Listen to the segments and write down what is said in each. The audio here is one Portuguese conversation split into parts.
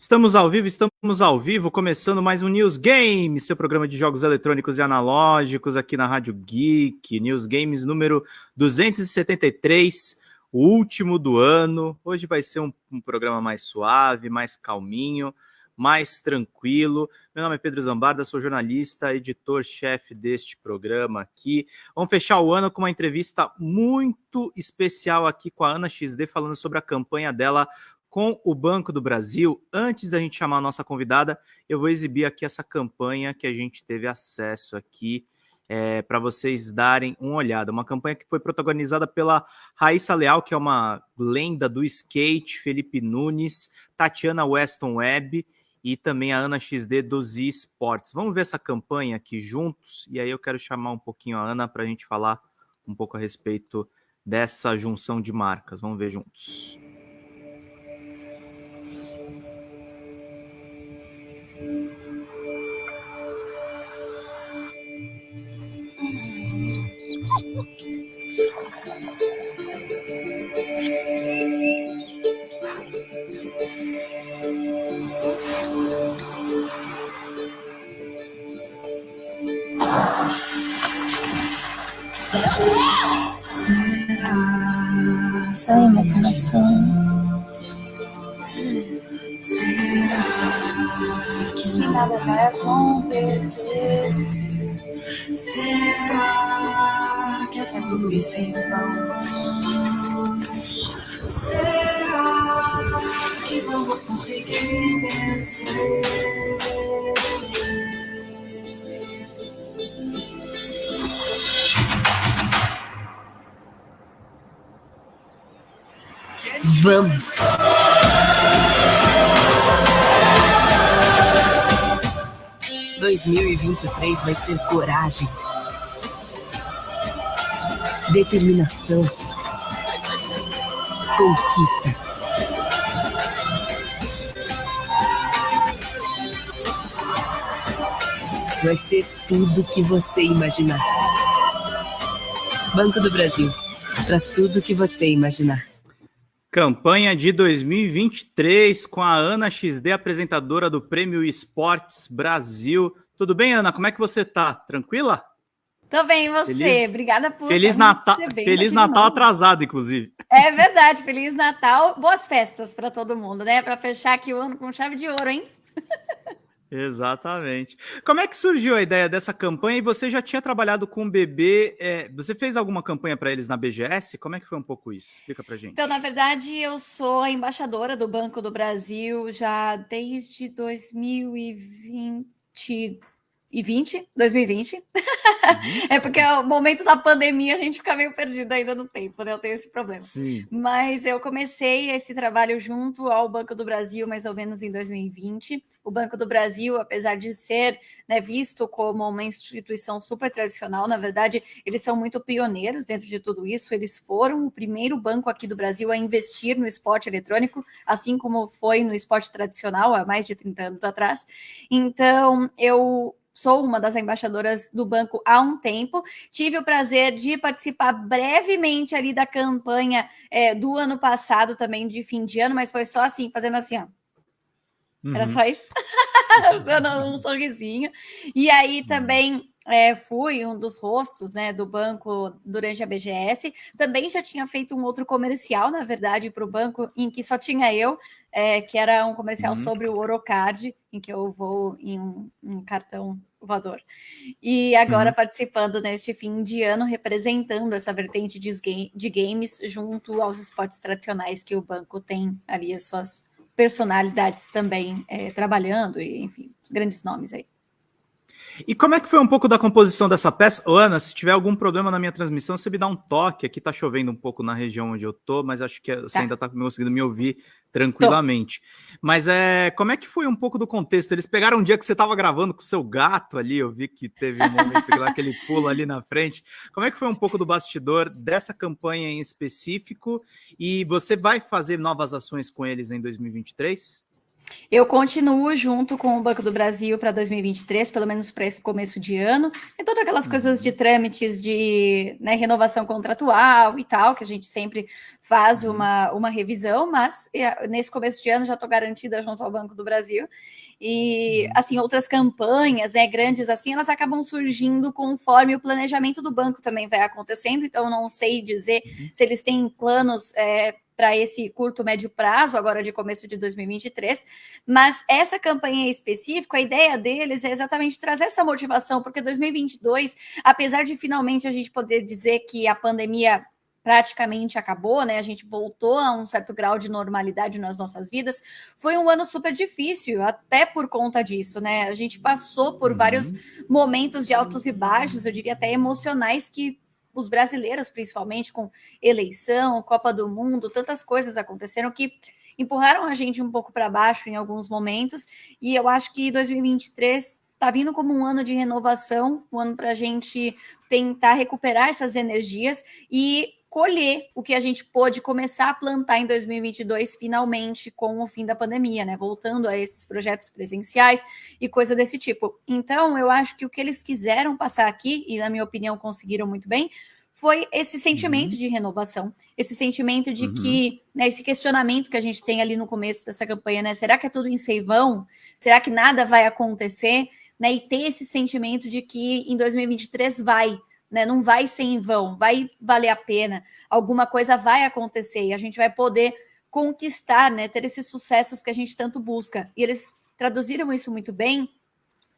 Estamos ao vivo, estamos ao vivo, começando mais um News Games, seu programa de jogos eletrônicos e analógicos aqui na Rádio Geek, News Games número 273, o último do ano. Hoje vai ser um, um programa mais suave, mais calminho, mais tranquilo. Meu nome é Pedro Zambarda, sou jornalista, editor-chefe deste programa aqui. Vamos fechar o ano com uma entrevista muito especial aqui com a Ana XD, falando sobre a campanha dela com o Banco do Brasil. Antes da gente chamar a nossa convidada, eu vou exibir aqui essa campanha que a gente teve acesso aqui é, para vocês darem uma olhada. Uma campanha que foi protagonizada pela Raíssa Leal, que é uma lenda do skate, Felipe Nunes, Tatiana Weston Webb e também a Ana XD dos esportes. Vamos ver essa campanha aqui juntos e aí eu quero chamar um pouquinho a Ana para a gente falar um pouco a respeito dessa junção de marcas. Vamos ver juntos. Ai, meu coração. que nada vai acontecer? Será tudo isso em vão? Será que vamos conseguir vencer? Vamos. Dois mil e vinte e três vai ser coragem, determinação, conquista. Vai ser tudo que você imaginar. Banco do Brasil, para tudo que você imaginar. Campanha de 2023 com a Ana XD, apresentadora do Prêmio Esportes Brasil. Tudo bem, Ana? Como é que você tá? Tranquila? Tô bem, e você? Feliz- Obrigada por Feliz Natal, Feliz Natal novo. atrasado, inclusive. É verdade, Feliz Natal. Boas festas para todo mundo, né? Para fechar aqui o ano com chave de ouro, hein? Exatamente. Como é que surgiu a ideia dessa campanha? E você já tinha trabalhado com o bebê? é, você fez alguma campanha para eles na BGS? Como é que foi um pouco isso? Explica pra gente. Então, na verdade, eu sou a embaixadora do Banco do Brasil já desde 2020 e 20, 2020. É porque é o momento da pandemia a gente fica meio perdido ainda no tempo, né? Eu tenho esse problema. Sim. Mas eu comecei esse trabalho junto ao Banco do Brasil mais ou menos em 2020. O Banco do Brasil, apesar de ser né, visto como uma instituição super tradicional, na verdade, eles são muito pioneiros dentro de tudo isso. Eles foram o primeiro banco aqui do Brasil a investir no esporte eletrônico, assim como foi no esporte tradicional há mais de 30 anos atrás. Então, eu sou uma das embaixadoras do banco há um tempo. Tive o prazer de participar brevemente ali da campanha é, do ano passado também, de fim de ano, mas foi só assim, fazendo assim, ó. Era Uhum. só isso. Dando um sorrisinho. E aí também é, fui um dos rostos né, do banco durante a BGS. Também já tinha feito um outro comercial, na verdade, para o banco, em que só tinha eu, é, que era um comercial Uhum. sobre o Orocard, em que eu vou em um, um cartão voador. E agora Uhum. participando neste fim de ano, representando essa vertente de, de games junto aos esportes tradicionais que o banco tem ali as suas personalidades também é, trabalhando, e enfim, os grandes nomes aí. E como é que foi um pouco da composição dessa peça? Ô, Ana, se tiver algum problema na minha transmissão, você me dá um toque. Aqui tá chovendo um pouco na região onde eu tô, mas acho que você Tá. ainda tá conseguindo me ouvir tranquilamente. Mas é, como é que foi um pouco do contexto? Eles pegaram um dia que você estava gravando com o seu gato ali, eu vi que teve um momento lá que ele pula ali na frente. Como é que foi um pouco do bastidor dessa campanha em específico? E você vai fazer novas ações com eles em 2023? Eu continuo junto com o Banco do Brasil para 2023, pelo menos para esse começo de ano. E todas aquelas uhum. coisas de trâmites de né, renovação contratual e tal, que a gente sempre faz uhum. uma, uma revisão, mas nesse começo de ano já estou garantida junto ao Banco do Brasil. E, uhum. assim, outras campanhas, né, grandes assim, elas acabam surgindo conforme o planejamento do banco também vai acontecendo. Então, não sei dizer uhum. se eles têm planos. É, para esse curto, médio prazo, agora de começo de 2023. Mas essa campanha em específico, a ideia deles é exatamente trazer essa motivação, porque 2022, apesar de finalmente a gente poder dizer que a pandemia praticamente acabou, né? A gente voltou a um certo grau de normalidade nas nossas vidas. Foi um ano super difícil, até por conta disso, né? A gente passou por uhum. vários momentos de altos e baixos, eu diria até emocionais, que os brasileiros, principalmente com eleição, Copa do Mundo, tantas coisas aconteceram que empurraram a gente um pouco para baixo em alguns momentos. E eu acho que 2023 está vindo como um ano de renovação, um ano para a gente tentar recuperar essas energias e colher o que a gente pôde começar a plantar em 2022, finalmente, com o fim da pandemia, né? Voltando a esses projetos presenciais e coisa desse tipo. Então, eu acho que o que eles quiseram passar aqui, e na minha opinião conseguiram muito bem, foi esse sentimento uhum. de renovação, esse sentimento de uhum. que, né, esse questionamento que a gente tem ali no começo dessa campanha, né? Será que é tudo em seivão? Será que nada vai acontecer? Né, e ter esse sentimento de que em 2023 vai, né? Não vai ser em vão, vai valer a pena, alguma coisa vai acontecer e a gente vai poder conquistar, né? Ter esses sucessos que a gente tanto busca. E eles traduziram isso muito bem,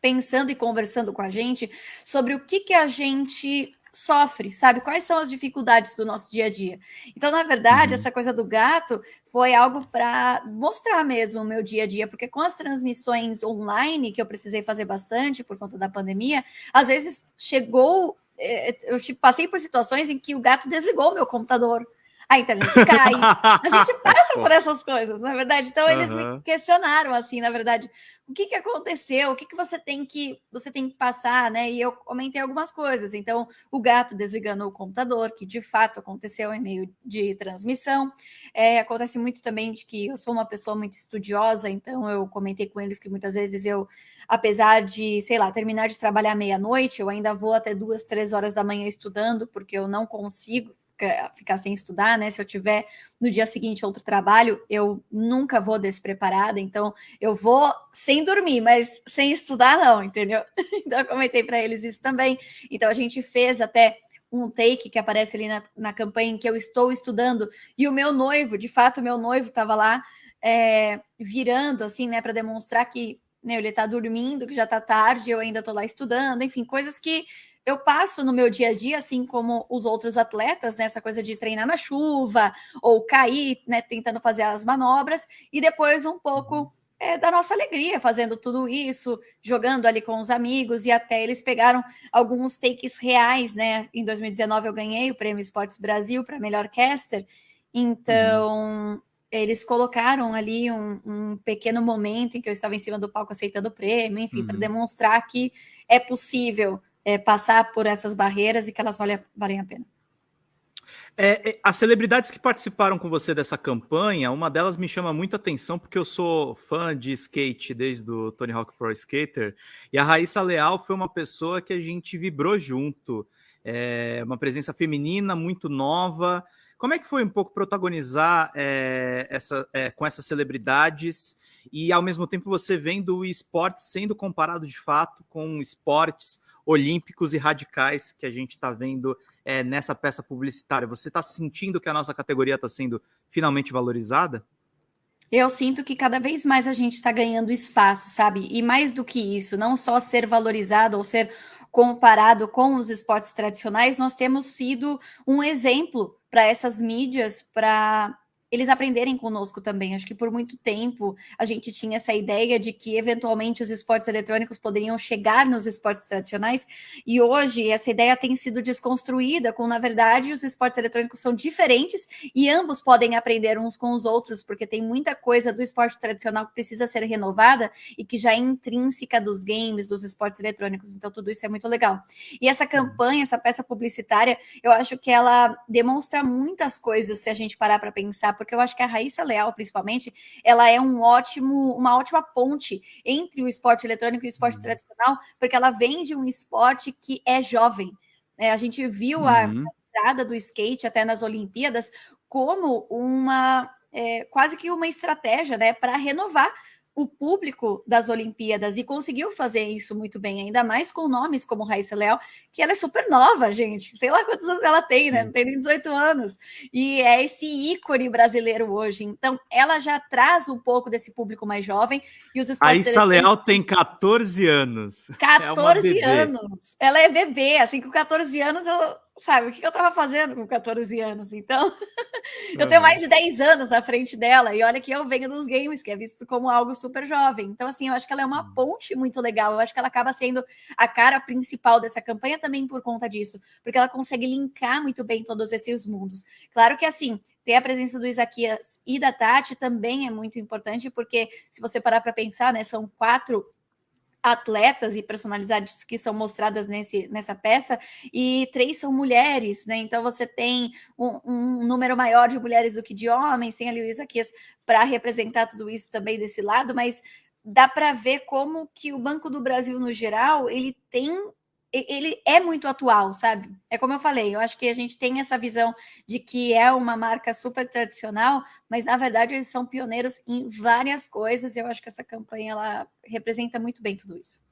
pensando e conversando com a gente sobre o que, que a gente sofre, sabe? Quais são as dificuldades do nosso dia a dia. Então, na verdade, uhum. essa coisa do gato foi algo para mostrar mesmo o meu dia a dia, porque com as transmissões online, que eu precisei fazer bastante por conta da pandemia, às vezes chegou eu tipo, passei por situações em que o gato desligou meu computador. A internet cai. A gente passa por essas coisas, na verdade. Então, eles uhum. me questionaram, assim, na verdade, o que, que aconteceu, o que, que você tem que você tem que passar, né? E eu comentei algumas coisas. Então, o gato desligando o computador, que de fato aconteceu em meio de transmissão. É, acontece muito também de que eu sou uma pessoa muito estudiosa, então eu comentei com eles que muitas vezes eu, apesar de, sei lá, terminar de trabalhar meia-noite, eu ainda vou até duas, três horas da manhã estudando, porque eu não consigo ficar sem estudar, né? Se eu tiver no dia seguinte outro trabalho, eu nunca vou despreparada, então eu vou sem dormir, mas sem estudar não, entendeu? Então eu comentei para eles isso também. Então a gente fez até um take que aparece ali na, na campanha em que eu estou estudando e o meu noivo, de fato, meu noivo estava lá é, virando assim, né, para demonstrar que né, ele está dormindo, que já está tarde, eu ainda estou lá estudando, enfim, coisas que eu passo no meu dia a dia, assim como os outros atletas, né, essa coisa de treinar na chuva ou cair, né, tentando fazer as manobras, e depois um pouco é, da nossa alegria fazendo tudo isso, jogando ali com os amigos, e até eles pegaram alguns takes reais, né? Em 2019 eu ganhei o Prêmio Esportes Brasil para melhor caster, então. Uhum eles colocaram ali um, um, pequeno momento em que eu estava em cima do palco aceitando o prêmio, enfim, uhum. para demonstrar que é possível é, passar por essas barreiras e que elas valem, valem a pena. É, é, as celebridades que participaram com você dessa campanha, uma delas me chama muito atenção porque eu sou fã de skate desde o Tony Hawk Pro Skater e a Raíssa Leal foi uma pessoa que a gente vibrou junto, é, uma presença feminina muito nova. Como é que foi um pouco protagonizar é, essa, é, com essas celebridades e ao mesmo tempo você vendo o esporte sendo comparado de fato com esportes olímpicos e radicais que a gente está vendo é, nessa peça publicitária. Você está sentindo que a nossa categoria está sendo finalmente valorizada? Eu sinto que cada vez mais a gente está ganhando espaço, sabe? E mais do que isso, não só ser valorizado ou ser comparado com os esportes tradicionais, nós temos sido um exemplo para essas mídias, para eles aprenderem conosco também. Acho que por muito tempo a gente tinha essa ideia de que eventualmente os esportes eletrônicos poderiam chegar nos esportes tradicionais, e hoje essa ideia tem sido desconstruída, com na verdade os esportes eletrônicos são diferentes e ambos podem aprender uns com os outros, porque tem muita coisa do esporte tradicional que precisa ser renovada e que já é intrínseca dos games, dos esportes eletrônicos. Então tudo isso é muito legal. E essa campanha, essa peça publicitária, eu acho que ela demonstra muitas coisas se a gente parar para pensar porque eu acho que a Raíssa Leal, principalmente, ela é um ótimo, uma ótima ponte entre o esporte eletrônico e o esporte uhum. tradicional, porque ela vem de um esporte que é jovem. É, a gente viu uhum. a entrada do skate até nas Olimpíadas como uma é, quase que uma estratégia né, para renovar o público das Olimpíadas e conseguiu fazer isso muito bem, ainda mais com nomes como Raíssa Leal, que ela é super nova, gente. Sei lá quantos anos ela tem, né? Sim. né? Não tem nem 18 anos. E é esse ícone brasileiro hoje. Então, ela já traz um pouco desse público mais jovem. E os Raíssa Leal tem 14 anos. 14 é anos. Ela é bebê, assim, com 14 anos eu sabe, o que eu estava fazendo com 14 anos? Então, eu tenho mais de 10 anos na frente dela, e olha que eu venho dos games, que é visto como algo super jovem. Então, assim, eu acho que ela é uma hum. ponte muito legal, eu acho que ela acaba sendo a cara principal dessa campanha também por conta disso, porque ela consegue linkar muito bem todos esses mundos. Claro que, assim, ter a presença do Isaquias e da Tati também é muito importante, porque se você parar para pensar, né, são quatro atletas e personalidades que são mostradas nesse, nessa peça, e três são mulheres, né? Então você tem um, um número maior de mulheres do que de homens, tem ali o Isaquias para representar tudo isso também desse lado, mas dá para ver como que o Banco do Brasil, no geral, ele tem ele é muito atual, sabe? É como eu falei, eu acho que a gente tem essa visão de que é uma marca super tradicional, mas na verdade eles são pioneiros em várias coisas, e eu acho que essa campanha ela representa muito bem tudo isso.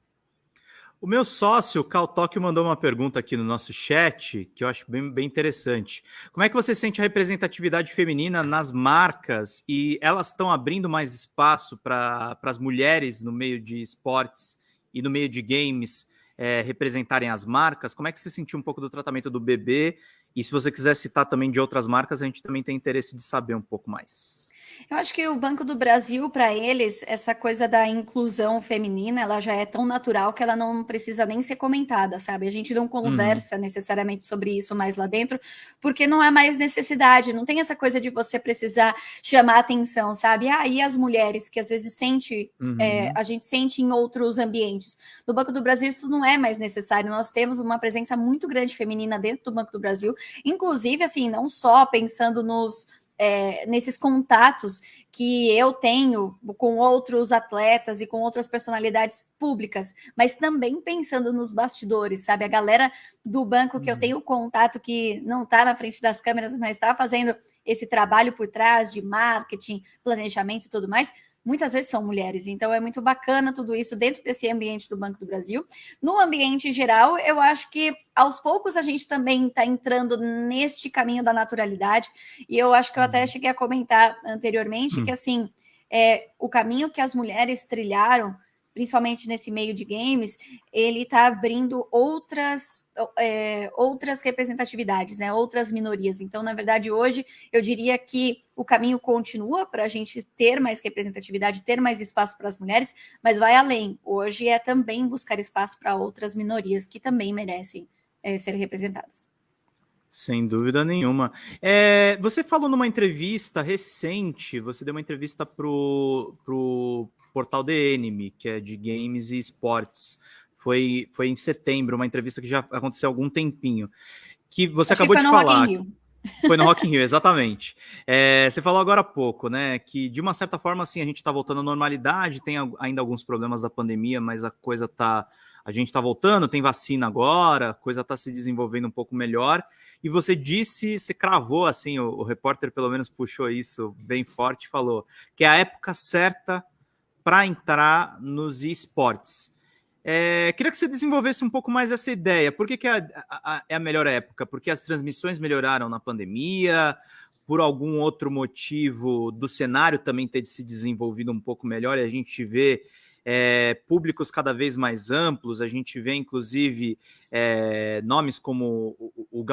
O meu sócio, Cal Tóquio, mandou uma pergunta aqui no nosso chat, que eu acho bem, bem interessante. Como é que você sente a representatividade feminina nas marcas e elas estão abrindo mais espaço para as mulheres no meio de esportes e no meio de games? É, representarem as marcas, como é que você sentiu um pouco do tratamento do bebê? E se você quiser citar também de outras marcas, a gente também tem interesse de saber um pouco mais. Eu acho que o Banco do Brasil, para eles, essa coisa da inclusão feminina, ela já é tão natural que ela não precisa nem ser comentada, sabe? A gente não conversa uhum. necessariamente sobre isso mais lá dentro, porque não há mais necessidade, não tem essa coisa de você precisar chamar atenção, sabe? Ah, e as mulheres, que às vezes sente, uhum. é, a gente sente em outros ambientes. No Banco do Brasil, isso não é mais necessário. Nós temos uma presença muito grande feminina dentro do Banco do Brasil, inclusive, assim, não só pensando nos é, nesses contatos que eu tenho com outros atletas e com outras personalidades públicas, mas também pensando nos bastidores, sabe? A galera do banco que eu uhum. tenho contato que não está na frente das câmeras, mas está fazendo esse trabalho por trás de marketing, planejamento e tudo mais muitas vezes são mulheres. Então é muito bacana tudo isso dentro desse ambiente do Banco do Brasil. No ambiente geral, eu acho que aos poucos a gente também está entrando neste caminho da naturalidade. E eu acho que eu até uhum. cheguei a comentar anteriormente hum. que assim é, o caminho que as mulheres trilharam principalmente nesse meio de games, ele está abrindo outras, é, outras representatividades, né? outras minorias. Então, na verdade, hoje eu diria que o caminho continua para a gente ter mais representatividade, ter mais espaço para as mulheres, mas vai além. Hoje é também buscar espaço para outras minorias que também merecem é, ser representadas. Sem dúvida nenhuma. É, você falou numa entrevista recente, você deu uma entrevista para o portal The Enemy, que é de games e esportes. Foi, foi em setembro, uma entrevista que já aconteceu há algum tempinho. Que você Acho acabou que de falar. Foi no Rock in Rio, exatamente. É, você falou agora há pouco, né? Que de uma certa forma, assim, a gente está voltando à normalidade, tem ainda alguns problemas da pandemia, mas a coisa tá. A gente está voltando, tem vacina agora, a coisa está se desenvolvendo um pouco melhor. E você disse, você cravou assim, o, o repórter pelo menos puxou isso bem forte, falou que é a época certa para entrar nos esportes. É, queria que você desenvolvesse um pouco mais essa ideia. Por que, que é, a, é a melhor época? Porque as transmissões melhoraram na pandemia, por algum outro motivo do cenário também ter se desenvolvido um pouco melhor e a gente vê é, públicos cada vez mais amplos, a gente vê inclusive é, nomes como o, o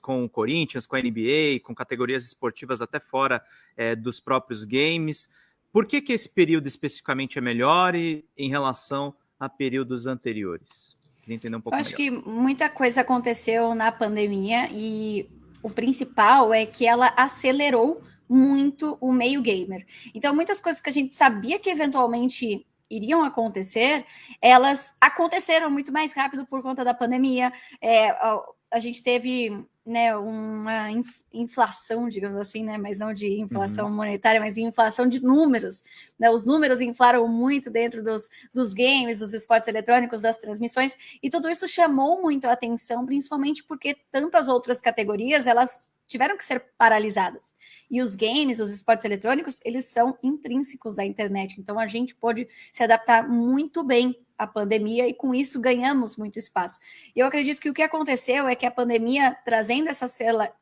com o Corinthians, com a NBA, com categorias esportivas até fora é, dos próprios games. Por que, que esse período especificamente é melhor e, em relação a períodos anteriores? Queria entender um pouco Eu acho melhor. que muita coisa aconteceu na pandemia e o principal é que ela acelerou muito o meio gamer. Então, muitas coisas que a gente sabia que eventualmente iriam acontecer, elas aconteceram muito mais rápido por conta da pandemia. É, a gente teve né, uma inflação, digamos assim, né, mas não de inflação uhum. monetária, mas de inflação de números. Né? Os números inflaram muito dentro dos, dos games, dos esportes eletrônicos, das transmissões, e tudo isso chamou muito a atenção, principalmente porque tantas outras categorias elas tiveram que ser paralisadas. E os games, os esportes eletrônicos, eles são intrínsecos da internet. Então a gente pode se adaptar muito bem à pandemia e com isso ganhamos muito espaço. Eu acredito que o que aconteceu é que a pandemia, trazendo essa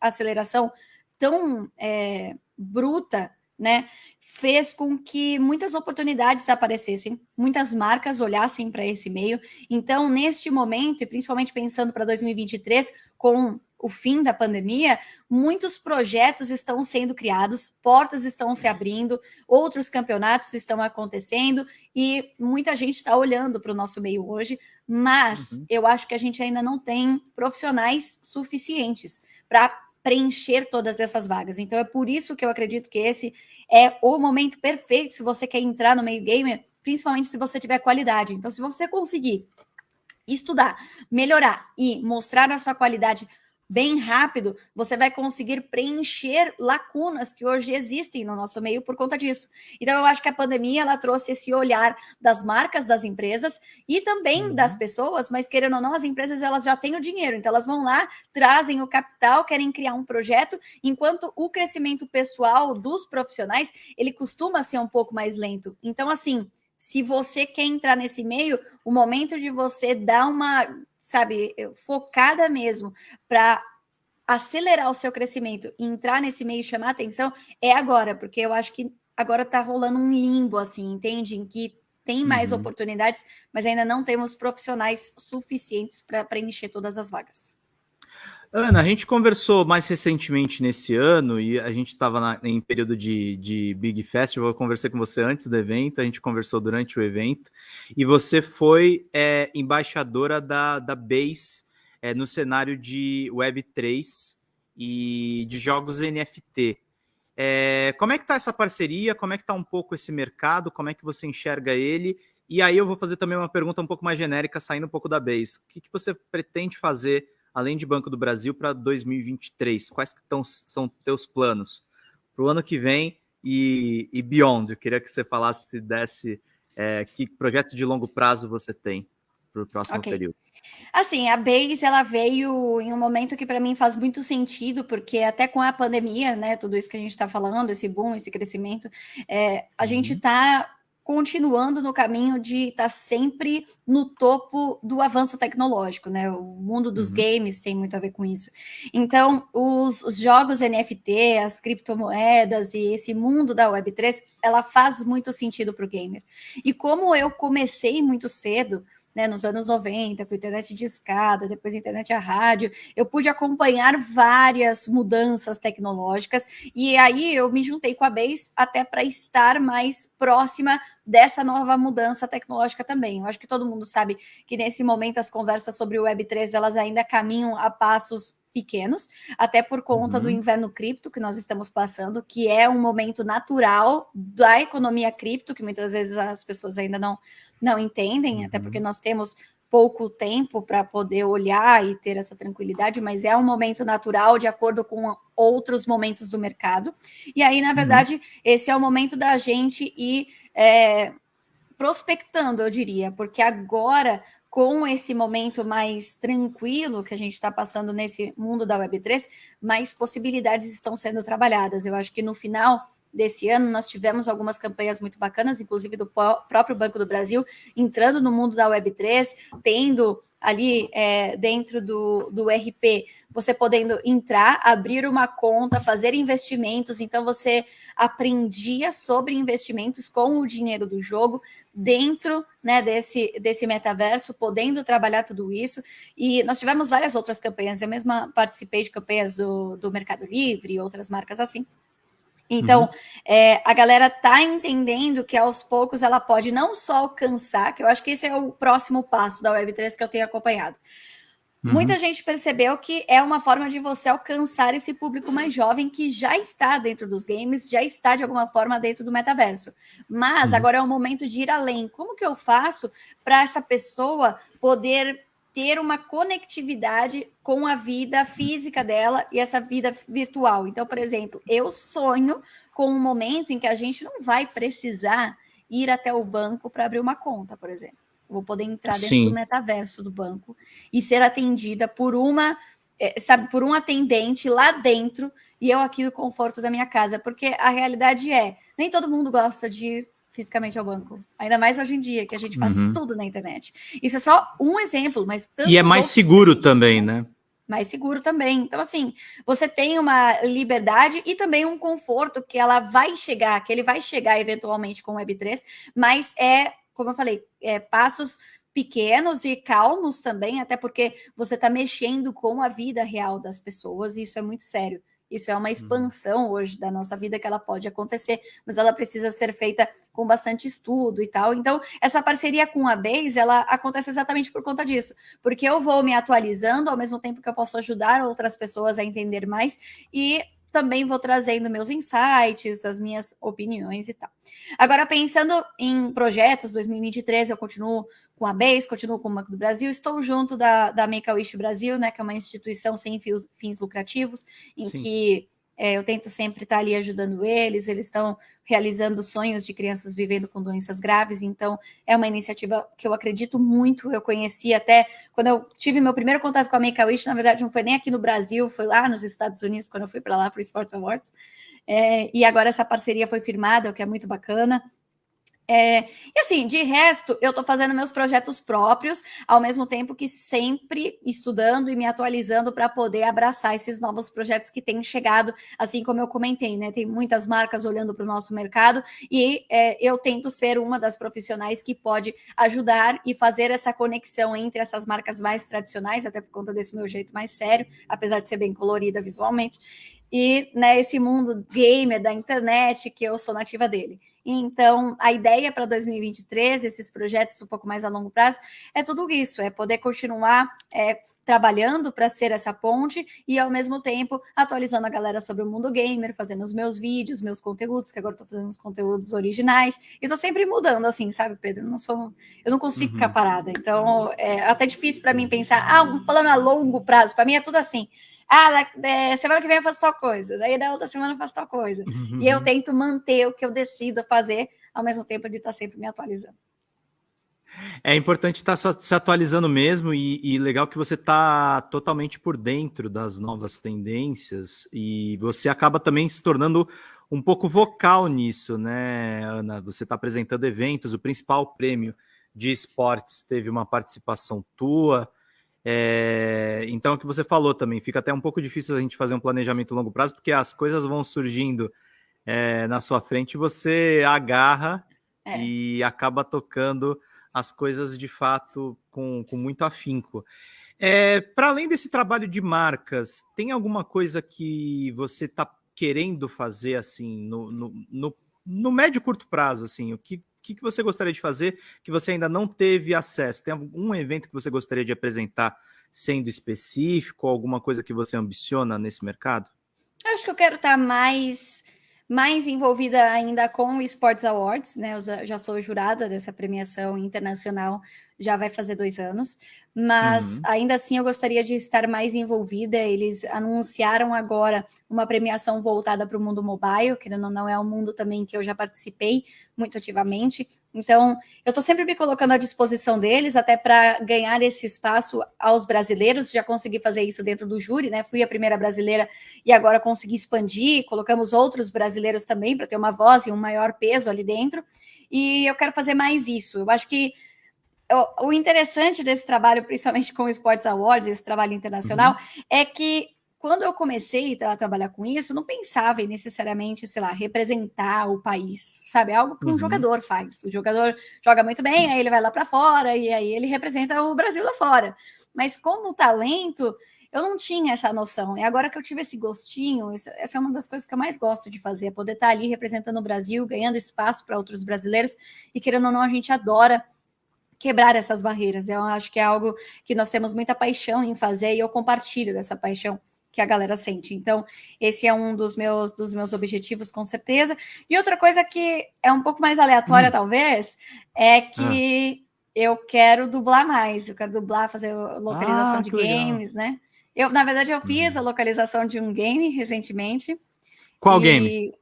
aceleração tão é, bruta, né, fez com que muitas oportunidades aparecessem, muitas marcas olhassem para esse meio. Então, neste momento, e principalmente pensando para 2023, com o fim da pandemia, muitos projetos estão sendo criados, portas estão se abrindo, outros campeonatos estão acontecendo e muita gente está olhando para o nosso meio hoje, mas uhum. eu acho que a gente ainda não tem profissionais suficientes para preencher todas essas vagas. Então é por isso que eu acredito que esse é o momento perfeito se você quer entrar no meio gamer, principalmente se você tiver qualidade. Então, se você conseguir estudar, melhorar e mostrar a sua qualidade bem rápido, você vai conseguir preencher lacunas que hoje existem no nosso meio por conta disso. Então, eu acho que a pandemia ela trouxe esse olhar das marcas, das empresas e também uhum. das pessoas, mas querendo ou não, as empresas elas já têm o dinheiro, então elas vão lá, trazem o capital, querem criar um projeto, enquanto o crescimento pessoal dos profissionais ele costuma ser um pouco mais lento. Então, assim, se você quer entrar nesse meio, o momento de você dar uma sabe, focada mesmo para acelerar o seu crescimento e entrar nesse meio e chamar atenção é agora, porque eu acho que agora está rolando um limbo, assim, entende? Em que tem mais uhum. oportunidades, mas ainda não temos profissionais suficientes para preencher todas as vagas. Ana, a gente conversou mais recentemente nesse ano e a gente estava em período de, de Big Festival. Eu conversei com você antes do evento, a gente conversou durante o evento e você foi é, embaixadora da, da Base é, no cenário de Web3 e de jogos NFT. É, como é que está essa parceria? Como é que está um pouco esse mercado? Como é que você enxerga ele? E aí eu vou fazer também uma pergunta um pouco mais genérica, saindo um pouco da Base. O que, que você pretende fazer além de Banco do Brasil, para 2023? Quais que tão, são teus planos para o ano que vem e, e beyond? Eu queria que você falasse, se desse, é, que projetos de longo prazo você tem para o próximo okay. período. Assim, a Base ela veio em um momento que para mim faz muito sentido, porque até com a pandemia, né, tudo isso que a gente está falando, esse boom, esse crescimento, é, a uhum. gente está continuando no caminho de estar tá sempre no topo do avanço tecnológico, né? O mundo dos uhum. games tem muito a ver com isso. Então, os, os, jogos NFT, as criptomoedas e esse mundo da Web3, ela faz muito sentido para o gamer. E como eu comecei muito cedo, né, nos anos 90, com internet de escada, depois internet a rádio, eu pude acompanhar várias mudanças tecnológicas e aí eu me juntei com a Base até para estar mais próxima dessa nova mudança tecnológica também. Eu acho que todo mundo sabe que nesse momento as conversas sobre o Web3 elas ainda caminham a passos pequenos, até por conta uhum. do inverno cripto que nós estamos passando, que é um momento natural da economia cripto, que muitas vezes as pessoas ainda não, não entendem, uhum. até porque nós temos pouco tempo para poder olhar e ter essa tranquilidade, mas é um momento natural de acordo com outros momentos do mercado. E aí, na uhum. verdade, uhum. esse é o momento da gente ir é, prospectando, eu diria, porque agora com esse momento mais tranquilo que a gente está passando nesse mundo da Web3, mais possibilidades estão sendo trabalhadas. Eu acho que no final desse ano, nós tivemos algumas campanhas muito bacanas, inclusive do próprio Banco do Brasil, entrando no mundo da Web3, tendo ali é, dentro do, do RP, você podendo entrar, abrir uma conta, fazer investimentos, então você aprendia sobre investimentos com o dinheiro do jogo dentro né, desse, desse metaverso, podendo trabalhar tudo isso. E nós tivemos várias outras campanhas, eu mesma participei de campanhas do, do Mercado Livre e outras marcas assim. Então, uhum. é, a galera tá entendendo que aos poucos ela pode não só alcançar, que eu acho que esse é o próximo passo da Web3 que eu tenho acompanhado. Uhum. Muita gente percebeu que é uma forma de você alcançar esse público mais jovem que já está dentro dos games, já está de alguma forma dentro do metaverso. Mas uhum. agora é o momento de ir além. Como que eu faço para essa pessoa poder ter uma conectividade com a vida física dela e essa vida virtual. Então, por exemplo, eu sonho com um momento em que a gente não vai precisar ir até o banco para abrir uma conta, por exemplo. vou poder entrar dentro Sim. do metaverso do banco e ser atendida por uma, é, sabe, por um atendente lá dentro e eu aqui no conforto da minha casa, porque a realidade é, nem todo mundo gosta de ir fisicamente ao banco. Ainda mais hoje em dia, que a gente faz uhum. tudo na internet. Isso é só um exemplo, mas E é mais seguro também, né? Mais seguro também. Então, assim, você tem uma liberdade e também um conforto que ela vai chegar, que ele vai chegar eventualmente com o Web3, mas é, como eu falei, é passos pequenos e calmos também, até porque você está mexendo com a vida real das pessoas, e isso é muito sério. Isso é uma uhum. expansão hoje da nossa vida que ela pode acontecer, mas ela precisa ser feita com bastante estudo e tal. Então, essa parceria com a Base, ela acontece exatamente por conta disso, porque eu vou me atualizando ao mesmo tempo que eu posso ajudar outras pessoas a entender mais e também vou trazendo meus insights, as minhas opiniões e tal. Agora, pensando em projetos, 2023 eu continuo com a Base, continuo com o Banco do Brasil, estou junto da, da Make-A-Wish Brasil, né, que é uma instituição sem fins, fins lucrativos, em Sim. que é, eu tento sempre estar ali ajudando eles, eles estão realizando sonhos de crianças vivendo com doenças graves, então é uma iniciativa que eu acredito muito, eu conheci até, quando eu tive meu primeiro contato com a Make-A-Wish, na verdade não foi nem aqui no Brasil, foi lá nos Estados Unidos, quando eu fui para lá para o Sports Awards, é, e agora essa parceria foi firmada, o que é muito bacana, é, e assim, de resto, eu estou fazendo meus projetos próprios, ao mesmo tempo que sempre estudando e me atualizando para poder abraçar esses novos projetos que têm chegado, assim como eu comentei, né? Tem muitas marcas olhando para o nosso mercado e é, eu tento ser uma das profissionais que pode ajudar e fazer essa conexão entre essas marcas mais tradicionais, até por conta desse meu jeito mais sério, apesar de ser bem colorida visualmente, e né, esse mundo gamer da internet que eu sou nativa dele. Então, a ideia para 2023, esses projetos um pouco mais a longo prazo, é tudo isso: é poder continuar é, trabalhando para ser essa ponte e, ao mesmo tempo, atualizando a galera sobre o mundo gamer, fazendo os meus vídeos, meus conteúdos, que agora estou fazendo os conteúdos originais. E estou sempre mudando, assim, sabe, Pedro? Eu não sou, eu não consigo uhum. ficar parada. Então, é até difícil para mim pensar, ah, um plano a longo prazo. Para mim é tudo assim. Ah, é, semana que vem eu faço tal coisa, daí da outra semana eu faço tal coisa. Uhum. E eu tento manter o que eu decido fazer, ao mesmo tempo de estar sempre me atualizando. É importante estar se atualizando mesmo e, e legal que você está totalmente por dentro das novas tendências e você acaba também se tornando um pouco vocal nisso, né, Ana? Você está apresentando eventos, o principal prêmio de esportes teve uma participação tua. É, então, o que você falou também, fica até um pouco difícil a gente fazer um planejamento a longo prazo, porque as coisas vão surgindo é, na sua frente, você agarra é. e acaba tocando as coisas de fato com, com muito afinco. É, Para além desse trabalho de marcas, tem alguma coisa que você está querendo fazer assim no, no, no, no médio e curto prazo? Assim, o que que, que você gostaria de fazer que você ainda não teve acesso? Tem algum evento que você gostaria de apresentar sendo específico, alguma coisa que você ambiciona nesse mercado? Acho que eu quero estar mais mais envolvida ainda com o Sports Awards, né? Eu já sou jurada dessa premiação internacional, já vai fazer dois anos mas uhum. ainda assim eu gostaria de estar mais envolvida. Eles anunciaram agora uma premiação voltada para o mundo mobile, que não, não é um mundo também que eu já participei muito ativamente. Então, eu estou sempre me colocando à disposição deles, até para ganhar esse espaço aos brasileiros. Já consegui fazer isso dentro do júri, né? Fui a primeira brasileira e agora consegui expandir. Colocamos outros brasileiros também para ter uma voz e um maior peso ali dentro. E eu quero fazer mais isso. Eu acho que o, interessante desse trabalho, principalmente com o Sports Awards, esse trabalho internacional, uhum. é que quando eu comecei a trabalhar com isso, não pensava em necessariamente, sei lá, representar o país, sabe? É algo que um uhum. jogador faz. O jogador joga muito bem, aí ele vai lá para fora e aí ele representa o Brasil lá fora. Mas como talento, eu não tinha essa noção. E agora que eu tive esse gostinho, essa é uma das coisas que eu mais gosto de fazer, é poder estar ali representando o Brasil, ganhando espaço para outros brasileiros. E querendo ou não, a gente adora quebrar essas barreiras. Eu acho que é algo que nós temos muita paixão em fazer e eu compartilho dessa paixão que a galera sente. Então, esse é um dos meus dos meus objetivos, com certeza. E outra coisa que é um pouco mais aleatória, hum. talvez, é que eu quero dublar mais, eu quero dublar, fazer localização ah, de games, legal. né? Eu, na verdade, eu fiz a uhum. localização de um game recentemente. Qual game?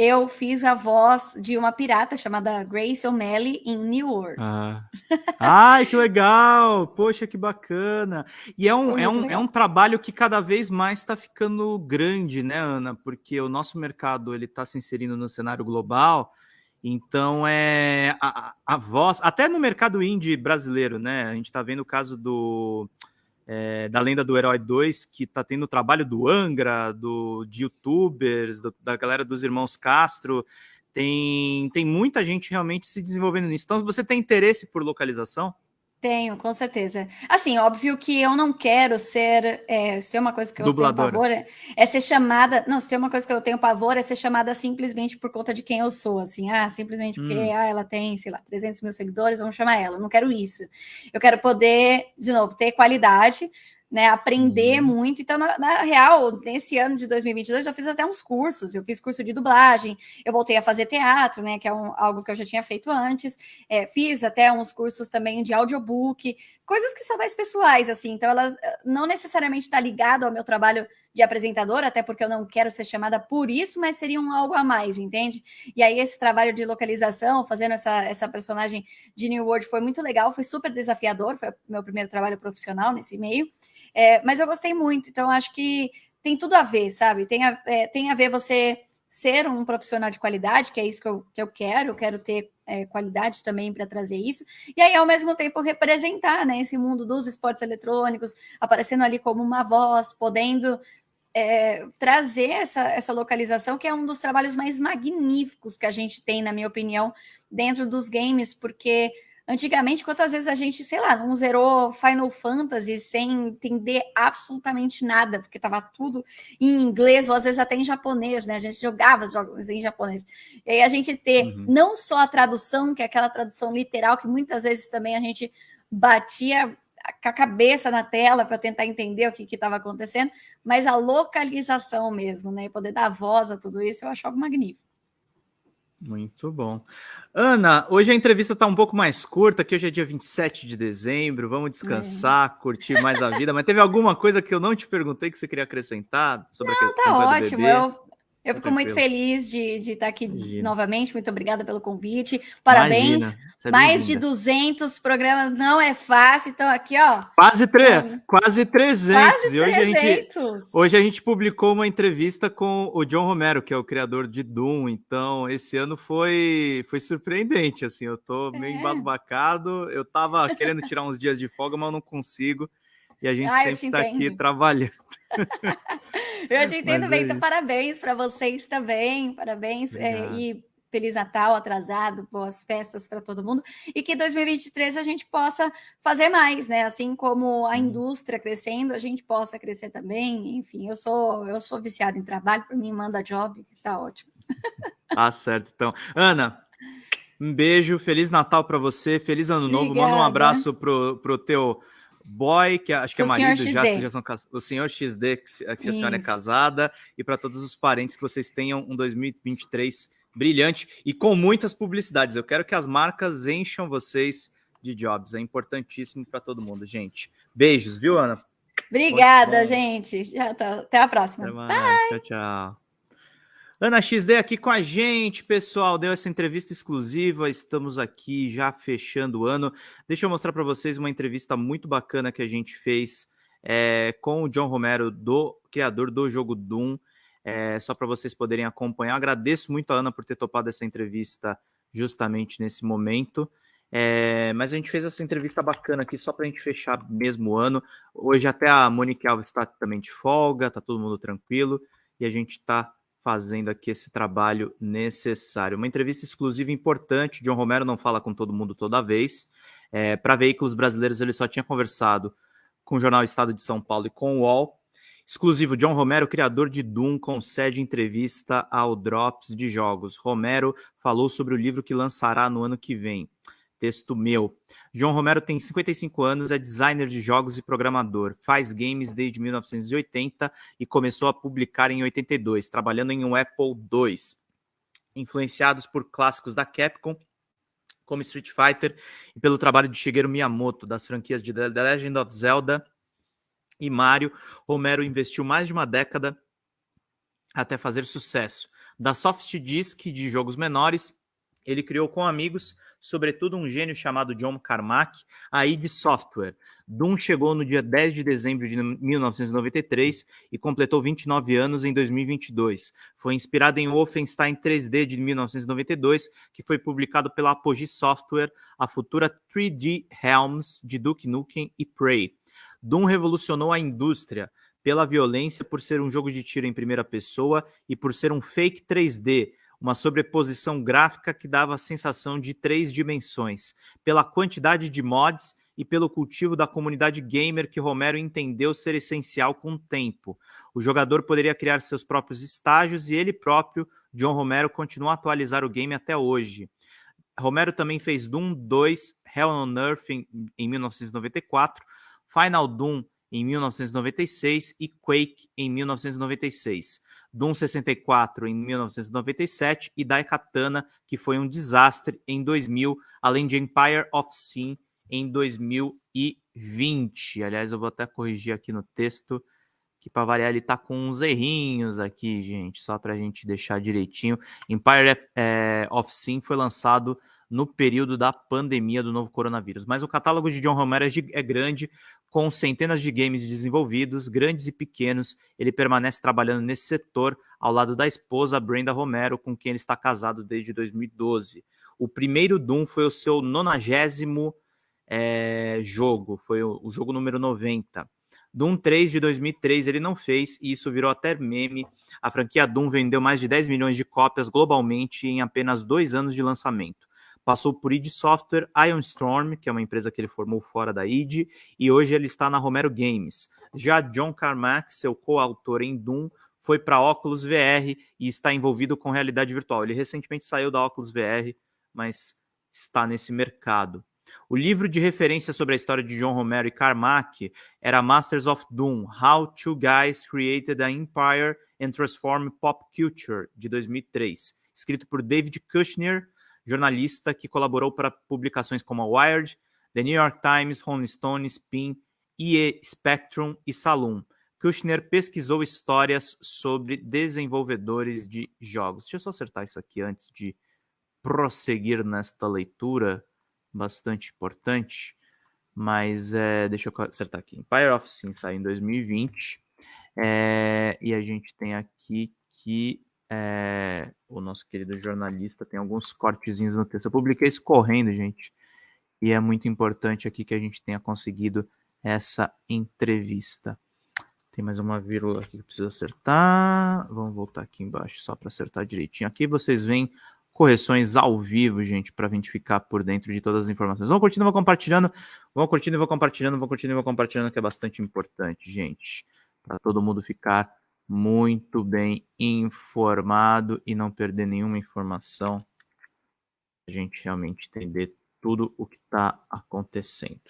Eu fiz a voz de uma pirata chamada Grace O'Malley em New World. Ah. Ai, que legal! Poxa, que bacana! E é um, é um, é um trabalho que cada vez mais está ficando grande, né, Ana? Porque o nosso mercado ele está se inserindo no cenário global. Então é a, a voz, até no mercado indie brasileiro, né? A gente está vendo o caso do é, da Lenda do Herói 2, que está tendo o trabalho do Angra, do, de youtubers, do, da galera dos irmãos Castro. Tem, tem muita gente realmente se desenvolvendo nisso. Então, você tem interesse por localização? Tenho, com certeza. Assim, óbvio que eu não quero ser. É, se tem uma coisa que eu Dubladora. tenho pavor, é, é, ser chamada. Não, se tem uma coisa que eu tenho pavor, é ser chamada simplesmente por conta de quem eu sou. Assim, ah, simplesmente porque hum. ah, ela tem, sei lá, 300 mil seguidores, vamos chamar ela. Eu não quero isso. Eu quero poder, de novo, ter qualidade, né, aprender uhum. muito. Então, na, na, real, nesse ano de 2022, eu fiz até uns cursos. Eu fiz curso de dublagem, eu voltei a fazer teatro, né, que é um, algo que eu já tinha feito antes. É, fiz até uns cursos também de audiobook, coisas que são mais pessoais, assim. Então, elas eh, não necessariamente estão tá ligado ao meu trabalho de apresentadora, até porque eu não quero ser chamada por isso, mas seria um algo a mais, entende? E aí, esse trabalho de localização, fazendo essa, essa personagem de New World, foi muito legal, foi super desafiador, foi meu primeiro trabalho profissional nesse meio. É, mas eu gostei muito, então acho que tem tudo a ver, sabe? Tem a, é, tem a ver você ser um profissional de qualidade, que é isso que eu, que eu quero, eu quero ter é, qualidade também para trazer isso, e aí, ao mesmo tempo, representar né, esse mundo dos esportes eletrônicos, aparecendo ali como uma voz, podendo é, trazer essa, essa localização, que é um dos trabalhos mais magníficos que a gente tem, na minha opinião, dentro dos games, porque Antigamente, quantas vezes a gente, sei lá, não zerou Final Fantasy sem entender absolutamente nada, porque estava tudo em inglês ou às vezes até em japonês, né? A gente jogava os jogos em japonês. E aí a gente ter uhum. não só a tradução, que é aquela tradução literal, que muitas vezes também a gente batia com a cabeça na tela para tentar entender o que estava acontecendo, mas a localização mesmo, né? E poder dar voz a tudo isso, eu acho algo magnífico. Muito bom. Ana, hoje a entrevista está um pouco mais curta, que hoje é dia 27 de dezembro, vamos descansar, é. curtir mais a vida, mas teve alguma coisa que eu não te perguntei que você queria acrescentar sobre não, a questão tá ótimo. Eu, eu fico muito feliz de, de estar aqui Imagina. novamente. Muito obrigada pelo convite. Parabéns. É Mais de 200 programas não é fácil. Então, aqui, ó. Quase, tre quase 300. Quase e hoje 300. A gente, hoje a gente publicou uma entrevista com o John Romero, que é o criador de Doom. Então, esse ano foi, foi surpreendente. Assim, eu tô meio é. embasbacado. Eu tava querendo tirar uns dias de folga, mas não consigo e a gente ah, sempre está aqui trabalhando. eu te entendo Mas bem, é então parabéns para vocês também, parabéns é, e Feliz Natal atrasado, boas festas para todo mundo e que 2023 a gente possa fazer mais, né? Assim como Sim. a indústria crescendo, a gente possa crescer também. Enfim, eu sou eu sou viciado em trabalho, para mim manda job, que tá ótimo. Tá certo, então. Ana, um beijo, feliz Natal para você, feliz ano novo. Obrigada. Manda um abraço pro pro teu boy, que acho que é o é marido já, já são o senhor XD, que, que a senhora é casada, e para todos os parentes que vocês tenham um 2023 brilhante e com muitas publicidades. Eu quero que as marcas encham vocês de jobs. É importantíssimo para todo mundo, gente. Beijos, viu, Ana? Obrigada, gente. Até a próxima. Até mais. Tchau, tchau. Ana XD aqui com a gente, pessoal. Deu essa entrevista exclusiva. Estamos aqui já fechando o ano. Deixa eu mostrar para vocês uma entrevista muito bacana que a gente fez é, com o John Romero, do criador do jogo Doom. É, só para vocês poderem acompanhar. Agradeço muito a Ana por ter topado essa entrevista justamente nesse momento. É, mas a gente fez essa entrevista bacana aqui só para a gente fechar mesmo o ano. Hoje até a Monique Alves está também de folga, tá todo mundo tranquilo e a gente está fazendo aqui esse trabalho necessário. Uma entrevista exclusiva importante. John Romero não fala com todo mundo toda vez. É, Para veículos brasileiros, ele só tinha conversado com o jornal Estado de São Paulo e com o UOL. Exclusivo, John Romero, criador de Doom, concede entrevista ao Drops de Jogos. Romero falou sobre o livro que lançará no ano que vem. Texto meu. João Romero tem 55 anos, é designer de jogos e programador. Faz games desde 1980 e começou a publicar em 82, trabalhando em um Apple II. Influenciados por clássicos da Capcom, como Street Fighter e pelo trabalho de Shigeru Miyamoto das franquias de The Legend of Zelda e Mario, Romero investiu mais de uma década até fazer sucesso. Da soft disk de jogos menores, ele criou com amigos, sobretudo um gênio chamado John Carmack, a id Software. Doom chegou no dia 10 de dezembro de 1993 e completou 29 anos em 2022. Foi inspirado em Wolfenstein 3D de 1992, que foi publicado pela Apogee Software, a futura 3D Helms de Duke Nukem e Prey. Doom revolucionou a indústria pela violência por ser um jogo de tiro em primeira pessoa e por ser um fake 3D, uma sobreposição gráfica que dava a sensação de três dimensões, pela quantidade de mods e pelo cultivo da comunidade gamer que Romero entendeu ser essencial com o tempo. O jogador poderia criar seus próprios estágios e ele próprio, John Romero, continua a atualizar o game até hoje. Romero também fez Doom 2, Hell on Earth em, em 1994, Final Doom em 1996 e Quake em 1996. Doom 64 em 1997 e Daikatana, que foi um desastre em 2000, além de Empire of Sin em 2020. Aliás, eu vou até corrigir aqui no texto, que para variar ele tá com uns errinhos aqui, gente, só para a gente deixar direitinho. Empire é, of Sin foi lançado no período da pandemia do novo coronavírus. Mas o catálogo de John Romero é, é grande, com centenas de games desenvolvidos, grandes e pequenos. Ele permanece trabalhando nesse setor ao lado da esposa Brenda Romero, com quem ele está casado desde 2012. O primeiro Doom foi o seu nonagésimo é, jogo, foi o, o jogo número 90. Doom 3 de 2003 ele não fez e isso virou até meme. A franquia Doom vendeu mais de 10 milhões de cópias globalmente em apenas dois anos de lançamento. Passou por id Software, Ion Storm, que é uma empresa que ele formou fora da id, e hoje ele está na Romero Games. Já John Carmack, seu coautor em Doom, foi para Oculus VR e está envolvido com realidade virtual. Ele recentemente saiu da Oculus VR, mas está nesse mercado. O livro de referência sobre a história de John Romero e Carmack era Masters of Doom: How Two Guys Created an Empire and Transformed Pop Culture, de 2003, escrito por David Kushner, jornalista que colaborou para publicações como a Wired, The New York Times, Rolling Stone, Spin, IE Spectrum e Saloon. Kushner pesquisou histórias sobre desenvolvedores de jogos. Deixa eu só acertar isso aqui antes de prosseguir nesta leitura, bastante importante. Mas é, deixa eu acertar aqui. Empire of Sin saiu em 2020. É, e a gente tem aqui que é, o nosso querido jornalista tem alguns cortezinhos no texto. Eu publiquei isso correndo, gente, e é muito importante aqui que a gente tenha conseguido essa entrevista. Tem mais uma vírgula aqui que eu preciso acertar. Vamos voltar aqui embaixo só para acertar direitinho. Aqui vocês veem correções ao vivo, gente, para a gente ficar por dentro de todas as informações. Vão curtindo, vão compartilhando, vão curtindo e vão compartilhando, vão curtindo e vão compartilhando, que é bastante importante, gente, para todo mundo ficar muito bem informado e não perder nenhuma informação, a gente realmente entender tudo o que está acontecendo.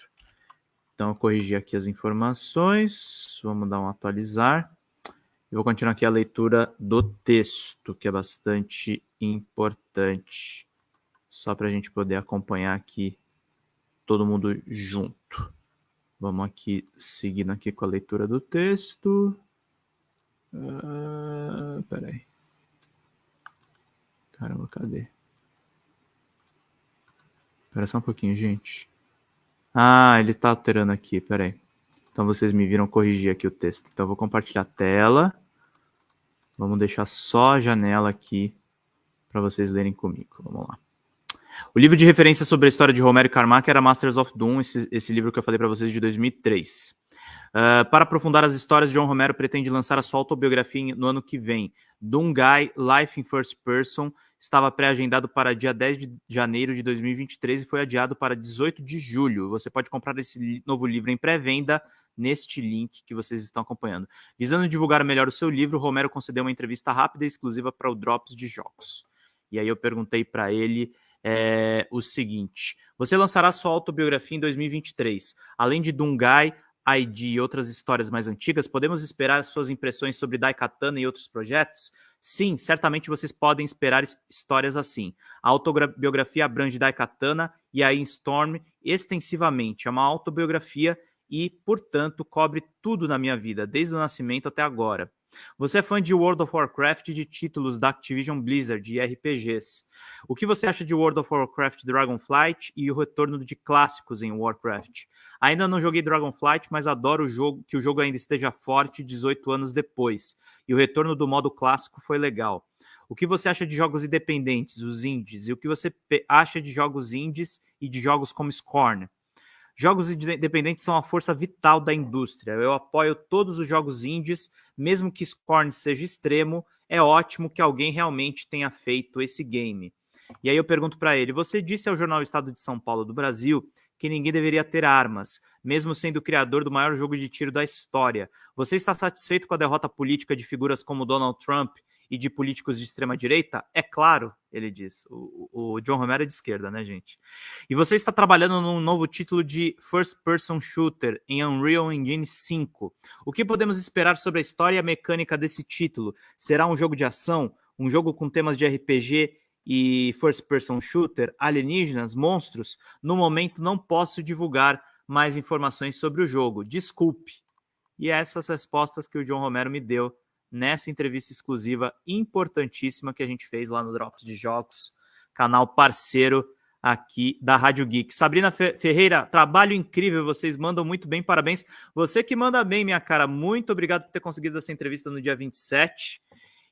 Então, eu corrigi aqui as informações, vamos dar um atualizar. E vou continuar aqui a leitura do texto, que é bastante importante, só para a gente poder acompanhar aqui todo mundo junto. Vamos aqui, seguindo aqui com a leitura do texto. Uh, peraí. Caramba, cadê? Espera só um pouquinho, gente. Ah, ele tá alterando aqui, peraí. Então vocês me viram corrigir aqui o texto. Então eu vou compartilhar a tela. Vamos deixar só a janela aqui para vocês lerem comigo. Vamos lá. O livro de referência sobre a história de Romero e Carmack era Masters of Doom, esse, esse livro que eu falei para vocês de 2003. Uh, para aprofundar as histórias, John Romero pretende lançar a sua autobiografia no ano que vem. Dungai, Life in First Person, estava pré-agendado para dia 10 de janeiro de 2023 e foi adiado para 18 de julho. Você pode comprar esse novo livro em pré-venda neste link que vocês estão acompanhando. Visando divulgar melhor o seu livro, Romero concedeu uma entrevista rápida e exclusiva para o Drops de Jogos. E aí eu perguntei para ele é, o seguinte: você lançará sua autobiografia em 2023. Além de Dungai, ID e outras histórias mais antigas, podemos esperar suas impressões sobre Daikatana e outros projetos? Sim, certamente vocês podem esperar histórias assim. A autobiografia abrange Daikatana e a Storm extensivamente. É uma autobiografia e, portanto, cobre tudo na minha vida, desde o nascimento até agora. Você é fã de World of Warcraft de títulos da Activision Blizzard e RPGs. O que você acha de World of Warcraft Dragonflight e o retorno de clássicos em Warcraft? Ainda não joguei Dragonflight, mas adoro o jogo, que o jogo ainda esteja forte 18 anos depois. E o retorno do modo clássico foi legal. O que você acha de jogos independentes, os indies? E o que você acha de jogos indies e de jogos como Scorn? Jogos independentes são a força vital da indústria. Eu apoio todos os jogos indies, mesmo que Scorn seja extremo, é ótimo que alguém realmente tenha feito esse game. E aí eu pergunto para ele: você disse ao jornal Estado de São Paulo do Brasil que ninguém deveria ter armas, mesmo sendo o criador do maior jogo de tiro da história. Você está satisfeito com a derrota política de figuras como Donald Trump e de políticos de extrema direita? É claro, ele diz. O, o, John Romero é de esquerda, né, gente? E você está trabalhando num novo título de First Person Shooter em Unreal Engine 5. O que podemos esperar sobre a história e a mecânica desse título? Será um jogo de ação? Um jogo com temas de RPG e First Person Shooter? Alienígenas? Monstros? No momento não posso divulgar mais informações sobre o jogo. Desculpe. E essas respostas que o John Romero me deu nessa entrevista exclusiva importantíssima que a gente fez lá no Drops de Jogos, canal parceiro aqui da Rádio Geek. Sabrina Ferreira, trabalho incrível, vocês mandam muito bem, parabéns. Você que manda bem, minha cara, muito obrigado por ter conseguido essa entrevista no dia 27.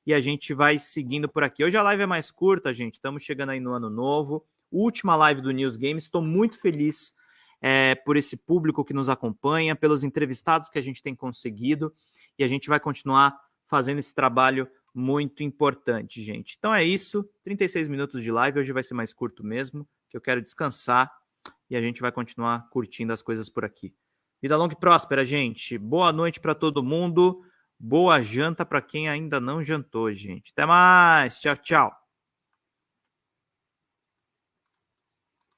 E a gente vai seguindo por aqui. Hoje a live é mais curta, gente. Estamos chegando aí no ano novo. Última live do News Games. Estou muito feliz é, por esse público que nos acompanha, pelos entrevistados que a gente tem conseguido. E a gente vai continuar fazendo esse trabalho muito importante, gente. Então é isso, 36 minutos de live, hoje vai ser mais curto mesmo, que eu quero descansar e a gente vai continuar curtindo as coisas por aqui. Vida longa e próspera, gente. Boa noite para todo mundo. Boa janta para quem ainda não jantou, gente. Até mais. Tchau, tchau.